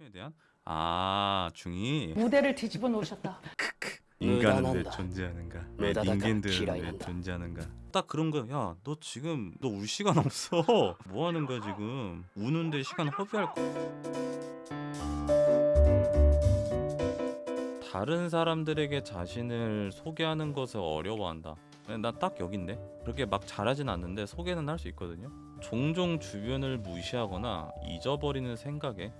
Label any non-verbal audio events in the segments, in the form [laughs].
생존에 대한? 아 중이. 무대를 뒤집어 놓으셨다. [laughs] 인간은 왜. 존재하는가? 무다다가 인간들은 왜. 존재하는가? 딱 그런 거야 야 너 지금 너 울 시간 없어. [laughs] 뭐 하는 거야 지금? 우는데 시간 허비할 거. 다른 사람들에게 자신을 소개하는 것을 어려워한다. 난 딱 여긴데? 그렇게 막 잘하진 않는데 소개는 할 수 있거든요. 종종 주변을 무시하거나 잊어버리는 생각에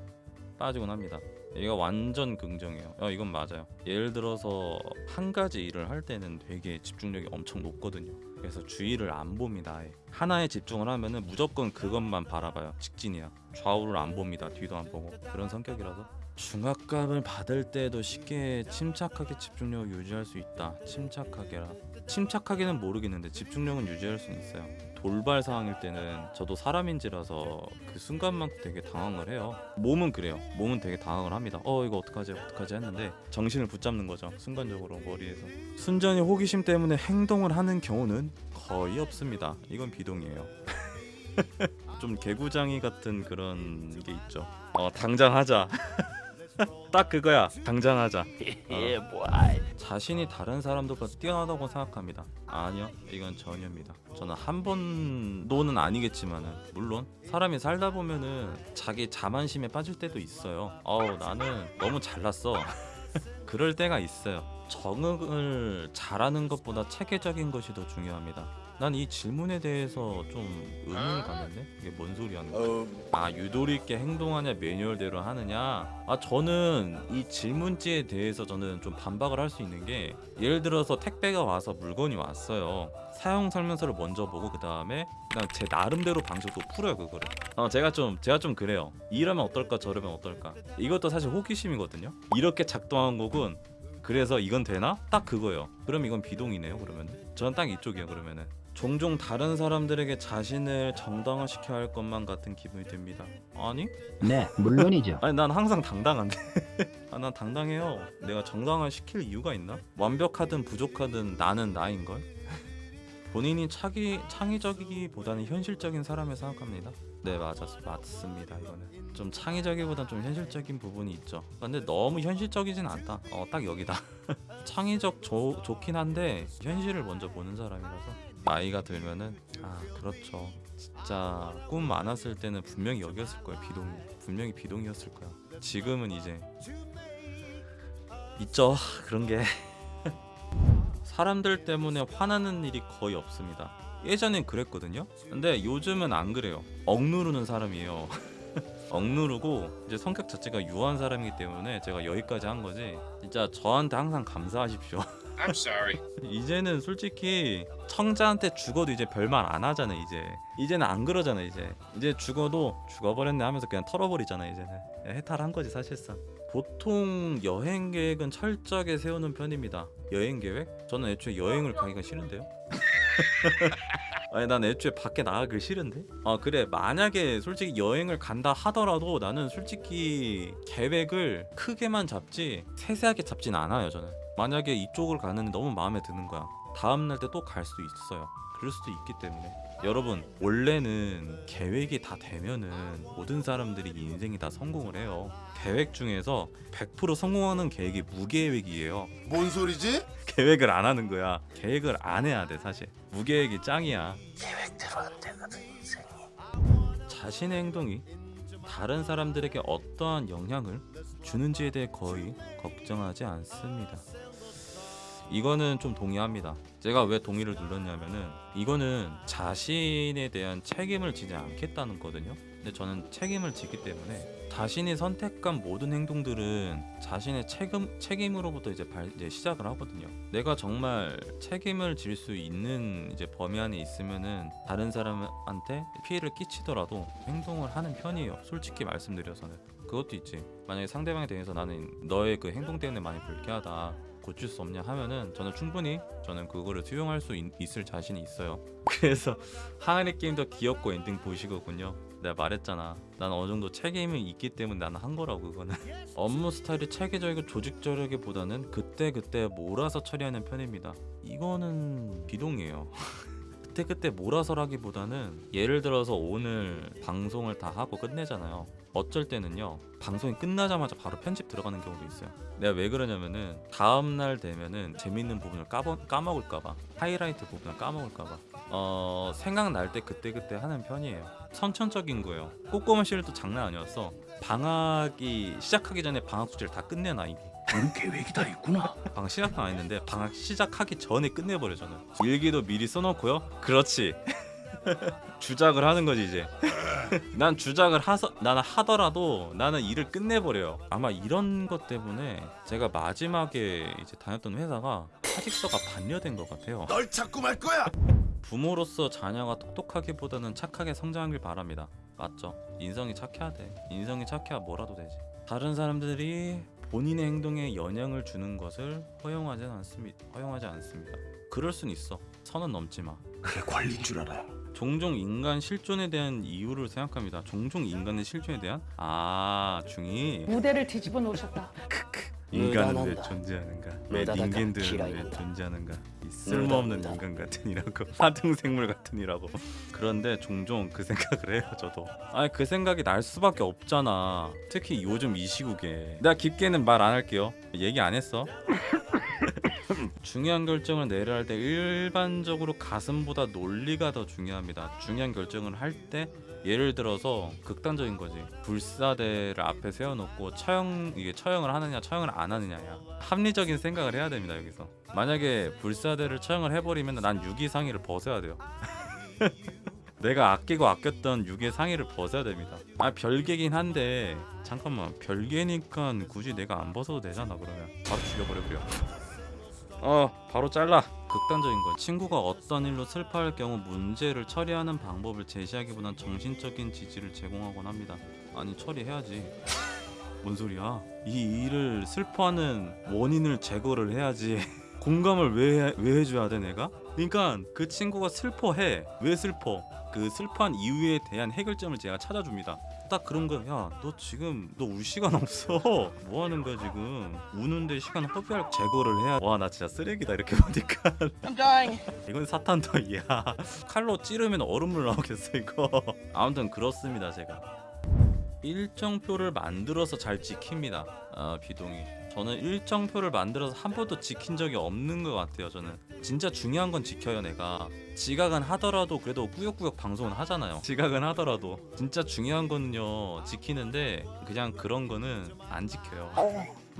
빠지곤 합니다 얘가 완전 긍정이에요. 어, 이건 맞아요. 예를 들어서 한 가지 일을 할 때는 되게 집중력이 엄청 높거든요. 그래서 주위를 안 봅니다. 아예. 하나에 집중을 하면은 무조건 그것만 바라봐요. 직진이야. 좌우를 안 봅니다. 뒤도 안 보고 그런 성격이라서 중압감을 받을 때도 쉽게 침착하게 집중력을 유지할 수 있다. 침착하게라. 침착하게는 모르겠는데 집중력은 유지할 수는 있어요. 돌발 상황일 때는 저도 사람인지라서 그 순간만큼 되게 당황을 해요. 몸은 그래요. 몸은 되게 당황을 합니다. 어 이거 어떡하지 어떡하지 했는데 정신을 붙잡는 거죠. 순간적으로 머리에서. 순전히 호기심 때문에 행동을 하는 경우는 거의 없습니다. 이건 비동이에요. [laughs] 좀 개구장이 같은 그런 게 있죠. 어 당장 하자. [laughs] 딱 그거야. 당장 하자. [laughs] 예, 뭐. 자신이 다른 사람들보다 뛰어나다고 생각합니다. 아니요, 이건 전혀입니다. 저는 한 번도는 아니겠지만 은 물론 사람이 살다 보면은 자기 자만심에 빠질 때도 있어요. 어우 나는 너무 잘났어. [laughs] 그럴 때가 있어요. 적응을 잘하는 것보다 체계적인 것이 더 중요합니다. 난 이 질문에 대해서 좀 의문을 갖는데? 이게 뭔 소리 하는 거야? 아 유도리 있게 행동하냐 매뉴얼대로 하느냐? 아 저는 이 질문지에 대해서 저는 좀 반박을 할 수 있는 게 예를 들어서 택배가 와서 물건이 왔어요. 사용 설명서를 먼저 보고 그 다음에 그냥 제 나름대로 방식도 풀어요 그거를. 어 제가 좀 제가 좀 그래요. 이러면 어떨까 저러면 어떨까? 이것도 사실 호기심이거든요. 이렇게 작동한 곡은 그래서 이건 되나? 딱 그거예요. 그럼 이건 비동이네요 그러면은. 저는 딱 이쪽이에요 그러면은 종종 다른 사람들에게 자신을 정당화시켜야 할 것만 같은 기분이 듭니다. 아니? 네, 물론이죠. [laughs] 아니 난 항상 당당한데. [laughs] 아, 난 당당해요. 내가 정당화 시킬 이유가 있나? 완벽하든 부족하든 나는 나인걸? [laughs] 본인이 차기, 창의적이기보다는 현실적인 사람을 생각합니다. 네 맞았, 맞습니다 이거는. 좀 창의적이보단 좀 현실적인 부분이 있죠. 근데 너무 현실적이진 않다. 어 딱 여기다. 창의적 조, 좋긴 한데 현실을 먼저 보는 사람이라서 나이가 들면은 아 그렇죠. 진짜 꿈 많았을 때는 분명히 여기였을 거예요. 비동이 분명히 비동이었을 거야. 지금은 이제 있죠. [laughs] 그런 게. [laughs] 사람들 때문에 화나는 일이 거의 없습니다. 예전엔 그랬거든요. 근데 요즘은 안 그래요. 억누르는 사람이에요. [laughs] 억누르고 이제 성격 자체가 유한 사람이기 때문에 제가 여기까지 한 거지. 진짜 저한테 항상 감사하십시오 I'm sorry. 이제는 솔직히 청자한테 죽어도 이제 별말 안 하잖아 이제. 이제는 안 그러잖아 이제. 이제 죽어도 죽어버렸네 하면서 그냥 털어버리잖아 이제는. 해탈한 거지 사실상. 보통 여행 계획은 철저하게 세우는 편입니다. 여행 계획? 저는 애초에 여행을 가기가 싫은데요. [laughs] 아니 난 애초에 밖에 나가기 싫은데? 아 그래. 만약에 솔직히 여행을 간다 하더라도 나는 솔직히 계획을 크게만 잡지 세세하게 잡진 않아요 저는 만약에 이쪽을 가는데 너무 마음에 드는 거야. 다음날 때 또 갈 수도 있어요. 그럴 수도 있기 때문에. 여러분 원래는 계획이 다 되면은 모든 사람들이 인생이 다 성공을 해요. 계획 중에서 100% 성공하는 계획이 무계획이에요. 뭔 소리지? [laughs] 계획을 안 하는 거야. 계획을 안 해야 돼 사실. 무계획이 짱이야. 계획대로 안 되거든 인생이. 자신의 행동이 다른 사람들에게 어떠한 영향을 주는지에 대해 거의 걱정하지 않습니다. 이거는 좀 동의합니다. 제가 왜 동의를 눌렀냐면은 이거는 자신에 대한 책임을 지지 않겠다는 거거든요. 근데 저는 책임을 지기 때문에 자신이 선택한 모든 행동들은 자신의 책임 책임으로부터 이제, 발, 이제 시작을 하거든요. 내가 정말 책임을 질 수 있는 이제 범위 안에 있으면은 다른 사람한테 피해를 끼치더라도 행동을 하는 편이에요. 솔직히 말씀드려서는 그것도 있지. 만약에 상대방에 대해서 나는 너의 그 행동 때문에 많이 불쾌하다. 고칠 수 없냐 하면은 저는 충분히 저는 그거를 수용할 수 있, 있을 자신이 있어요. [laughs] 그래서 항아리 게임도 귀엽고 엔딩 보시거든요. 내가 말했잖아. 난 어느 정도 책임이 있기 때문에 나는 한 거라고 그거는. [laughs] 업무 스타일이 체계적이고 조직적이기보다는 그때 그때 몰아서 처리하는 편입니다. 이거는 비동의에요. [laughs] 그때 그때 몰아서라기보다는 예를 들어서 오늘 방송을 다 하고 끝내잖아요. 어쩔 때는요 방송이 끝나자마자 바로 편집 들어가는 경우도 있어요. 내가 왜 그러냐면은 다음날 되면은 재밌는 부분을 까버, 까먹을까봐 하이라이트 부분을 까먹을까봐 어 생각날 때 그때그때 하는 편이에요. 선천적인 거예요. 꼬꼬마 시절도 장난 아니었어 방학이 시작하기 전에 방학 숙제를 다 끝내놔 그런 계획이 다 있구나. 방학 시작은 안 했는데 방학 시작하기 전에 끝내버려 저는. 일기도 미리 써놓고요. 그렇지 주작을 하는 거지 이제 [laughs] 난 주작을 하서 나는 하더라도 나는 일을 끝내버려요 아마 이런 것 때문에 제가 마지막에 이제 다녔던 회사가 사직서가 반려된 것 같아요 널 찾고 말 거야. 부모로서 자녀가 똑똑하기보다는 착하게 성장하길 바랍니다. 맞죠? 인성이 착해야 돼. 인성이 착해야 뭐라도 되지. 다른 사람들이 본인의 행동에 영향을 주는 것을 허용하지 않습니다. 허용하지 않습니다. 그럴 순 있어. 선은 넘지 마. 그게 관리인 줄 알아요. 종종 인간 실존에 대한 이유를 생각합니다. 종종 인간의 실존에 대한 아 중이 무대를 뒤집어 놓으셨다. 인간은 왜. 존재하는가? 왜. 닌겐들은 왜. 존재하는가? 이 쓸모없는. 인간 같으니라고 [laughs] 하등생물 같으니라고. 그런데 종종 그 생각을 해요, 저도. 아니 그 생각이 날 수밖에 없잖아. 특히 요즘 이 시국에. 내가 깊게는 말 안 할게요. 얘기 안 했어. 중요한 결정을 내려야 할 때 일반적으로 가슴보다 논리가 더 중요합니다. 중요한 결정을 할 때 예를 들어서 극단적인 거지. 불사대를 앞에 세워놓고 처형 이게 처형을 하느냐 처형을 안 하느냐야. 합리적인 생각을 해야 됩니다 여기서. 만약에 불사대를 처형을 해버리면 난 유기 상의를 벗어야 돼요. [laughs] 내가 아끼고 아꼈던 유괴 상의를 벗어야 됩니다. 아 별개긴 한데 잠깐만 별개니까 굳이 내가 안 벗어도 되잖아 그러면 바로 죽여버려 그려. 어 바로 잘라. 극단적인 건 친구가 어떤 일로 슬퍼할 경우 문제를 처리하는 방법을 제시하기보단 정신적인 지지를 제공하곤 합니다. 아니 처리해야지. 뭔 소리야? 이 일을 슬퍼하는 원인을 제거를 해야지. [laughs] 공감을 왜, 해- 왜 해줘야 돼 내가? 그러니까 그 친구가 슬퍼해. 왜 슬퍼? 그 슬퍼한 이유에 대한 해결점을 제가 찾아줍니다. 딱 그런 거야 야 너 지금 너 울 시간 없어. [laughs] 뭐 하는 거야 지금? 우는데 시간 허비할 제거를 해야 와 나 진짜 쓰레기다 이렇게 보니까. [laughs] 이건 사탄더이야. [laughs] 칼로 찌르면 얼음물 나오겠어 이거. 아무튼 그렇습니다 제가. 일정표를 만들어서 잘 지킵니다. 아, 비동이. 저는 일정표를 만들어서 한 번도 지킨 적이 없는 것 같아요. 저는 진짜 중요한 건 지켜요. 내가 지각은 하더라도 그래도 꾸역꾸역 방송은 하잖아요. 지각은 하더라도 진짜 중요한 거는요 지키는데 그냥 그런 거는 안 지켜요.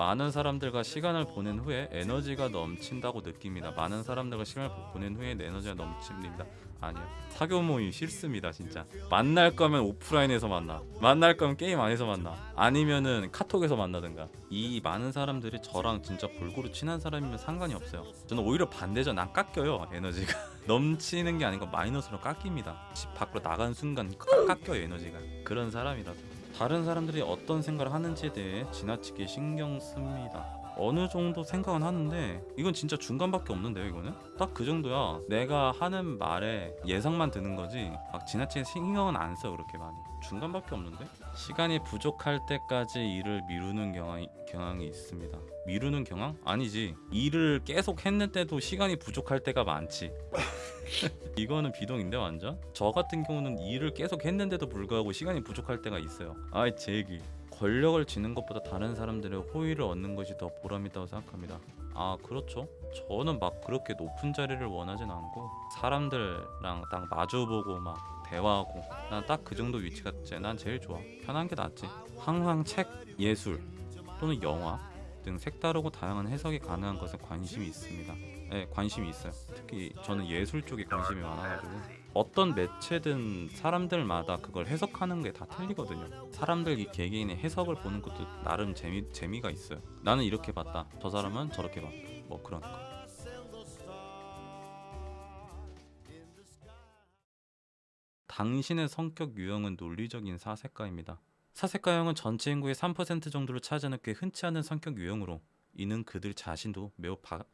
많은 사람들과 시간을 보낸 후에 에너지가 넘친다고 느낍니다. 많은 사람들과 시간을 보낸 후에 에너지가 넘칩니다. 아니요. 사교 모임 싫습니다, 진짜. 만날 거면 오프라인에서 만나. 만날 거면 게임 안에서 만나. 아니면은 카톡에서 만나든가. 이 많은 사람들이 저랑 진짜 골고루 친한 사람이면 상관이 없어요. 저는 오히려 반대죠. 난 깎여요, 에너지가. [laughs] 넘치는 게 아니고 마이너스로 깎입니다. 집 밖으로 나간 순간 깎- 깎여요, 에너지가. 그런 사람이라서. 다른 사람들이 어떤 생각을 하는지에 대해 지나치게 신경 씁니다. 어느 정도 생각은 하는데 이건 진짜 중간밖에 없는데요 이거는? 딱 그 정도야. 내가 하는 말에 예상만 드는 거지 막 지나치게 신경은 안 써 그렇게 많이. 중간밖에 없는데? 시간이 부족할 때까지 일을 미루는 경향이, 경향이 있습니다. 미루는 경향? 아니지. 일을 계속 했는데도 시간이 부족할 때가 많지. [laughs] 이거는 비동인데 완전? 저 같은 경우는 일을 계속 했는데도 불구하고 시간이 부족할 때가 있어요. 아이 제 얘기 권력을 쥐는 것보다 다른 사람들의 호의를 얻는 것이 더 보람있다고 생각합니다. 아 그렇죠. 저는 막 그렇게 높은 자리를 원하진 않고 사람들랑 딱 마주보고 막 대화하고 난 딱 그 정도 위치가 제- 난 제일 좋아. 편한 게 낫지. 항상 책 예술 또는 영화 등 색다르고 다양한 해석이 가능한 것에 관심이 있습니다. 네 관심이 있어요. 특히 저는 예술 쪽에 관심이 많아가지고 어떤 매체든 사람들마다 그걸 해석하는 게 다 틀리거든요. 사람들 이 개개인의 해석을 보는 것도 나름 재미 재미가 있어요. 나는 이렇게 봤다. 저 사람은 저렇게 봤다. 뭐 그런 거. 당신의 성격 유형은 논리적인 사색가입니다. 사색가형은 전체 인구의 3% 정도를 차지하는 꽤 흔치 않은 성격 유형으로 이는 그들 자신도 매우 바,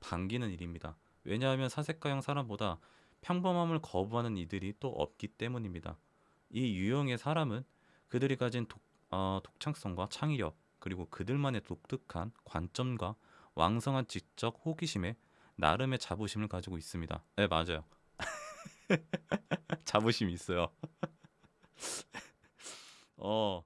반기는 일입니다. 왜냐하면 사색가형 사람보다 평범함을 거부하는 이들이 또 없기 때문입니다. 이 유형의 사람은 그들이 가진 독, 어, 독창성과 창의력 그리고 그들만의 독특한 관점과 왕성한 지적 호기심에 나름의 자부심을 가지고 있습니다. 네 맞아요. [laughs] 자부심이 있어요. [laughs] 어